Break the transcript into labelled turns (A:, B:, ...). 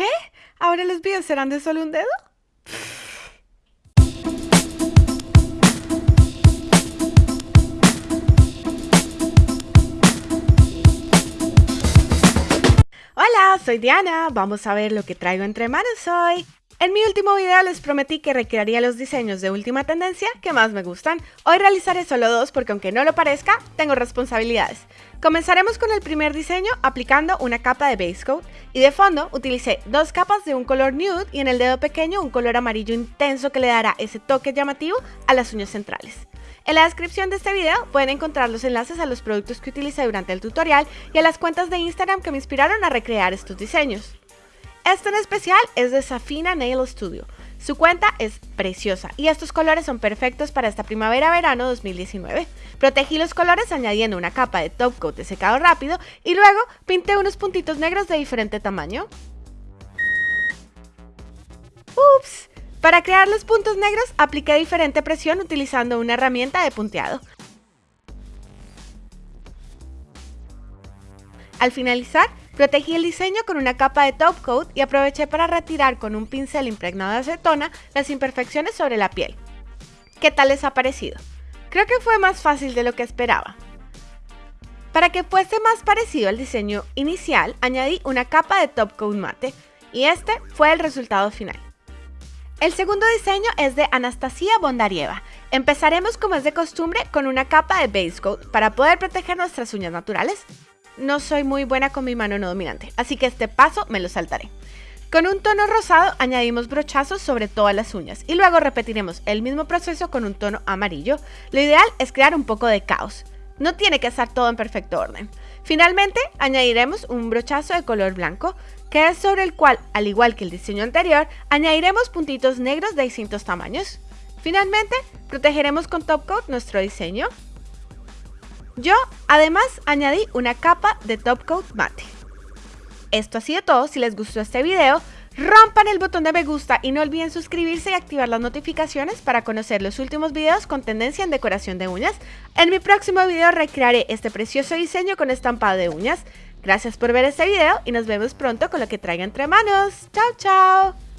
A: ¿Qué? ¿Ahora los videos serán de solo un dedo? Hola, soy Diana. Vamos a ver lo que traigo entre manos hoy. En mi último video les prometí que recrearía los diseños de última tendencia que más me gustan. Hoy realizaré solo dos porque aunque no lo parezca, tengo responsabilidades. Comenzaremos con el primer diseño aplicando una capa de base coat y de fondo utilicé dos capas de un color nude y en el dedo pequeño un color amarillo intenso que le dará ese toque llamativo a las uñas centrales. En la descripción de este video pueden encontrar los enlaces a los productos que utilicé durante el tutorial y a las cuentas de Instagram que me inspiraron a recrear estos diseños. Este en especial es de Safina Nail Studio. Su cuenta es preciosa y estos colores son perfectos para esta primavera-verano 2019. Protegí los colores añadiendo una capa de top coat de secado rápido y luego pinté unos puntitos negros de diferente tamaño. ¡Ups! Para crear los puntos negros apliqué diferente presión utilizando una herramienta de punteado. Al finalizar, Protegí el diseño con una capa de top coat y aproveché para retirar con un pincel impregnado de acetona las imperfecciones sobre la piel. ¿Qué tal les ha parecido? Creo que fue más fácil de lo que esperaba. Para que fuese más parecido al diseño inicial, añadí una capa de top coat mate y este fue el resultado final. El segundo diseño es de Anastasia Bondarieva. Empezaremos como es de costumbre con una capa de base coat para poder proteger nuestras uñas naturales no soy muy buena con mi mano no dominante, así que este paso me lo saltaré. Con un tono rosado añadimos brochazos sobre todas las uñas y luego repetiremos el mismo proceso con un tono amarillo. Lo ideal es crear un poco de caos. No tiene que estar todo en perfecto orden. Finalmente añadiremos un brochazo de color blanco que es sobre el cual, al igual que el diseño anterior, añadiremos puntitos negros de distintos tamaños. Finalmente, protegeremos con top coat nuestro diseño yo además añadí una capa de top coat mate. Esto ha sido todo, si les gustó este video, rompan el botón de me gusta y no olviden suscribirse y activar las notificaciones para conocer los últimos videos con tendencia en decoración de uñas. En mi próximo video recrearé este precioso diseño con estampado de uñas. Gracias por ver este video y nos vemos pronto con lo que traiga entre manos. ¡Chao, chao!